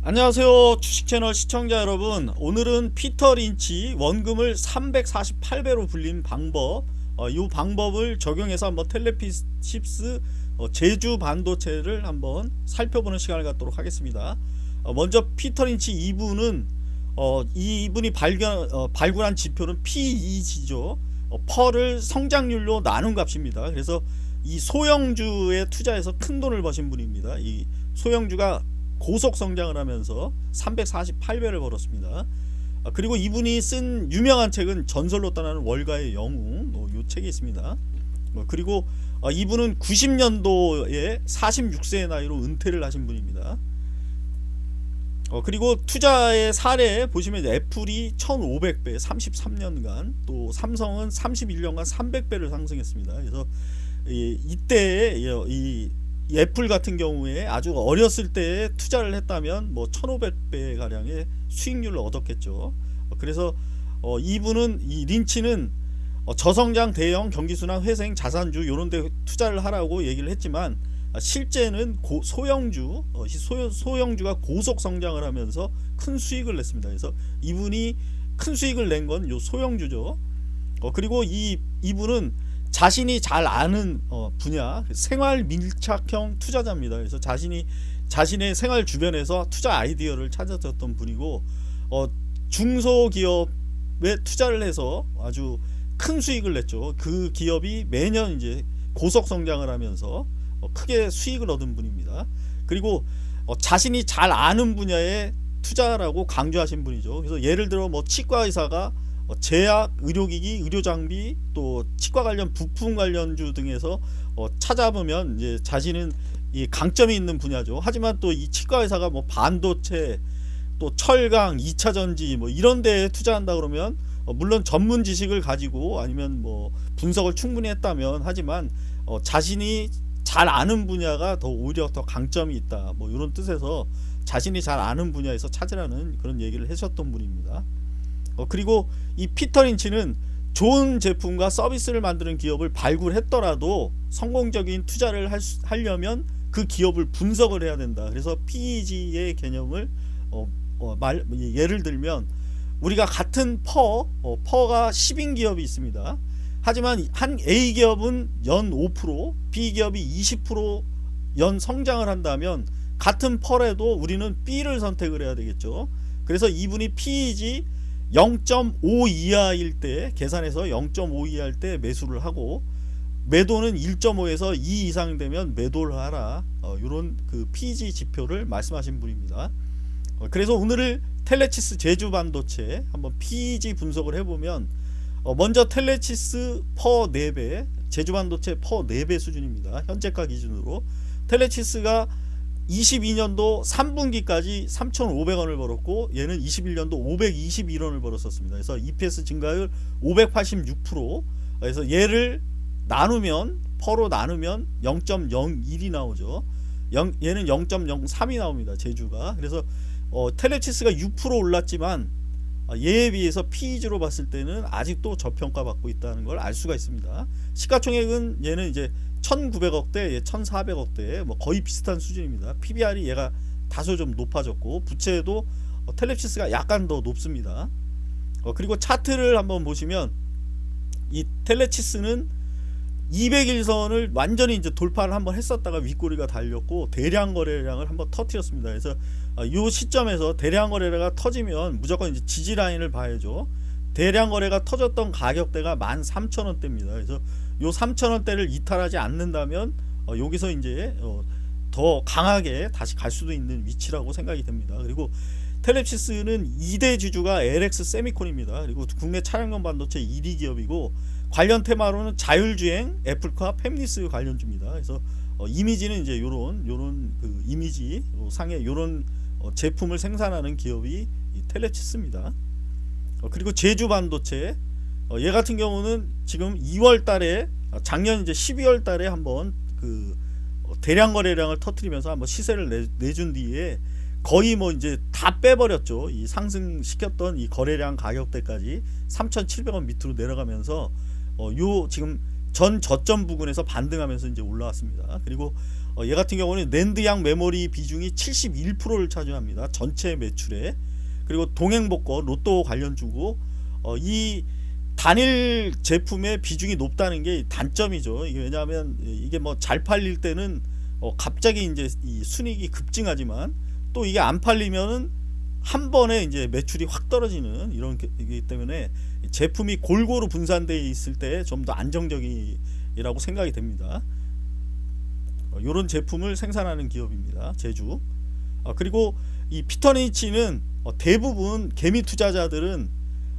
안녕하세요. 주식채널 시청자 여러분. 오늘은 피터 린치 원금을 348배로 불린 방법. 어, 이 방법을 적용해서 한번 텔레피십스 어, 제주 반도체를 한번 살펴보는 시간을 갖도록 하겠습니다. 어, 먼저 피터 린치 2부는 어, 이분이 발견, 어, 발굴한 지표는 PEG죠. 어, 펄을 성장률로 나눈 값입니다. 그래서 이 소형주에 투자해서 큰 돈을 버신 분입니다. 이 소형주가 고속 성장을 하면서 348배를 벌었습니다. 아, 그리고 이분이 쓴 유명한 책은 전설로 떠나는 월가의 영웅 어, 요 책이 있습니다. 어, 그리고 어, 이분은 90년도에 46세의 나이로 은퇴를 하신 분입니다. 어, 그리고 투자의 사례 보시면 애플이 1500배 33년간 또 삼성은 31년간 300배를 상승했습니다. 그래서 이, 이때 이 애플 같은 경우에 아주 어렸을 때 투자를 했다면 뭐 1500배 가량의 수익률을 얻었겠죠. 그래서 어 이분은 이 린치는 어 저성장 대형 경기순환 회생 자산주 이런 데 투자를 하라고 얘기를 했지만 실제는 고, 소형주 어 소, 소형주가 고속 성장을 하면서 큰 수익을 냈습니다. 그래서 이분이 큰 수익을 낸 건 요 소형주죠. 어 그리고 이 이분은 자신이 잘 아는 어, 분야 생활 밀착형 투자자입니다. 그래서 자신이 자신의 생활 주변에서 투자 아이디어를 찾았던 분이고 어, 중소기업에 투자를 해서 아주 큰 수익을 냈죠. 그 기업이 매년 이제 고속 성장을 하면서 어, 크게 수익을 얻은 분입니다. 그리고 어, 자신이 잘 아는 분야에 투자라고 강조하신 분이죠. 그래서 예를 들어 뭐 치과 의사가 어, 제약, 의료기기, 의료장비 또 치과 관련 부품 관련주 등에서 어, 찾아보면 이제 자신은 이 강점이 있는 분야죠. 하지만 또 이 치과 회사가 뭐 반도체 또 철강, 2차 전지 뭐 이런 데에 투자한다 그러면 어, 물론 전문 지식을 가지고 아니면 뭐 분석을 충분히 했다면 하지만 어, 자신이 잘 아는 분야가 더 오히려 더 강점이 있다 뭐 이런 뜻에서 자신이 잘 아는 분야에서 찾으라는 그런 얘기를 하셨던 분입니다. 어, 그리고 이 피터 린치는 좋은 제품과 서비스를 만드는 기업을 발굴했더라도 성공적인 투자를 할 수, 하려면 그 기업을 분석을 해야 된다. 그래서 PEG의 개념을 어, 어, 말, 예를 들면 우리가 같은 PER, 어, PER가 10인 기업이 있습니다. 하지만 한 A 기업은 연 5%, B 기업이 20%연 성장을 한다면 같은 PER에도 우리는 B를 선택을 해야 되겠죠. 그래서 이분이 PEG 0.5 이하일 때 계산해서 0.5 이하일 때 매수를 하고 매도는 1.5에서 2 이상 되면 매도를 하라. 어, 이런 그 PEG 지표를 말씀하신 분입니다. 어, 그래서 오늘을 텔레칩스 제주 반도체 한번 PEG 분석을 해보면 어, 먼저 텔레칩스 PER 4배 제주 반도체 PER 4배 수준입니다. 현재가 기준으로. 텔레치스가 22년도 3분기까지 3,500원을 벌었고 얘는 21년도 521원을 벌었었습니다. 그래서 EPS 증가율 586% 그래서 얘를 나누면 퍼로 나누면 0.01이 나오죠. 0, 얘는 0.03이 나옵니다. 제주가. 그래서 어, 텔레치스가 6% 올랐지만 어, 얘에 비해서 PEG로 봤을 때는 아직도 저평가 받고 있다는 걸 알 수가 있습니다. 시가총액은 얘는 이제 1900억대 1400억대 뭐 거의 비슷한 수준입니다 PBR이 얘가 다소 좀 높아졌고 부채도 어, 텔레시스가 약간 더 높습니다 어, 그리고 차트를 한번 보시면 이 텔레치스는 200일선을 완전히 이제 돌파를 한번 했었다가 윗꼬리가 달렸고 대량 거래량을 한번 터트렸습니다. 그래서 어, 이 시점에서 대량 거래가 터지면 무조건 이제 지지 라인을 봐야죠. 대량 거래가 터졌던 가격대가 13,000원대입니다. 그래서 요 3,000원대를 이탈하지 않는다면 어, 여기서 이제 어, 더 강하게 다시 갈 수도 있는 위치라고 생각이 됩니다. 그리고 텔레시스는 2대 주주가 LX 세미콘입니다. 그리고 국내 차량용 반도체 1위 기업이고 관련 테마로는 자율주행, 애플카, 팹리스 관련주입니다. 그래서 어, 이미지는 이제 요런 요런 그 이미지 상에 요런 어, 제품을 생산하는 기업이 텔레치스입니다. 어, 그리고 제주 반도체 어, 얘 같은 경우는 지금 2월 달에 아, 작년 이제 12월 달에 한번 그 어, 대량 거래량을 터트리면서 한번 시세를 내, 내준 뒤에 거의 뭐 이제 다 빼버렸죠. 이 상승시켰던 이 거래량 가격대까지 3,700원 밑으로 내려가면서 어, 요 지금 전 저점 부근에서 반등하면서 이제 올라왔습니다. 그리고 어, 얘 같은 경우는 랜드양 메모리 비중이 71%를 차지합니다. 전체 매출에 그리고 동행복권 로또 관련 주고 어, 이 단일 제품의 비중이 높다는 게 단점이죠. 이게 왜냐하면 이게 뭐 잘 팔릴 때는 어, 갑자기 이제 이 순익이 급증하지만 또 이게 안 팔리면은 한 번에 이제 매출이 확 떨어지는 이런 게- 이기 때문에 제품이 골고루 분산되어 있을 때 좀 더 안정적이라고 생각이 됩니다. 이런 제품을 생산하는 기업입니다. 제주. 어, 그리고 이 피터니치는 어, 대부분 개미 투자자들은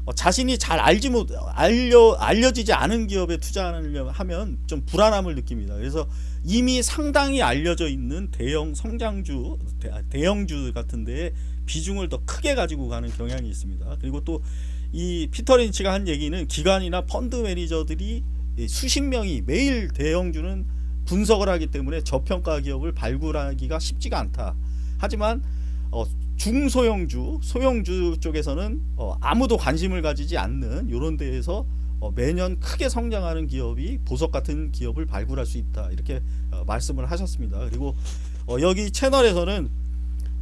어, 자신이 잘 알지 못 알려 알려지지 않은 기업에 투자하려면 좀 불안함을 느낍니다. 그래서 이미 상당히 알려져 있는 대형 성장주 대, 대형주 같은데 비중을 더 크게 가지고 가는 경향이 있습니다. 그리고 또 이 피터 린치가 한 얘기는 기관이나 펀드 매니저들이 이 수십 명이 매일 대형주는 분석을 하기 때문에 저평가 기업을 발굴하기가 쉽지가 않다. 하지만 어, 중소형주, 소형주 쪽에서는 어, 아무도 관심을 가지지 않는 이런 데에서 어, 매년 크게 성장하는 기업이 보석 같은 기업을 발굴할 수 있다 이렇게 어, 말씀을 하셨습니다. 그리고 어, 여기 채널에서는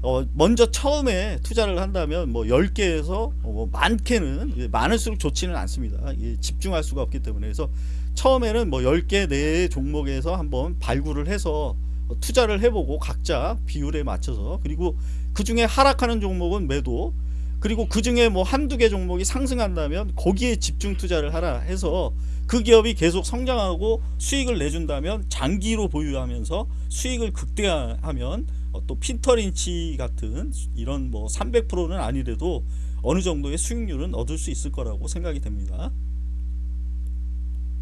어, 먼저 처음에 투자를 한다면 뭐 10개에서 어, 뭐 많게는 예, 많을수록 좋지는 않습니다. 예, 집중할 수가 없기 때문에 그래서 처음에는 뭐 10개 내의 종목에서 한번 발굴을 해서 어, 투자를 해보고 각자 비율에 맞춰서 그리고 그 중에 하락하는 종목은 매도 그리고 그 중에 뭐 한두 개 종목이 상승한다면 거기에 집중 투자를 하라 해서 그 기업이 계속 성장하고 수익을 내준다면 장기로 보유하면서 수익을 극대화하면 어, 또 핀터린치 같은 이런 뭐 300%는 아니래도 어느 정도의 수익률은 얻을 수 있을 거라고 생각이 됩니다.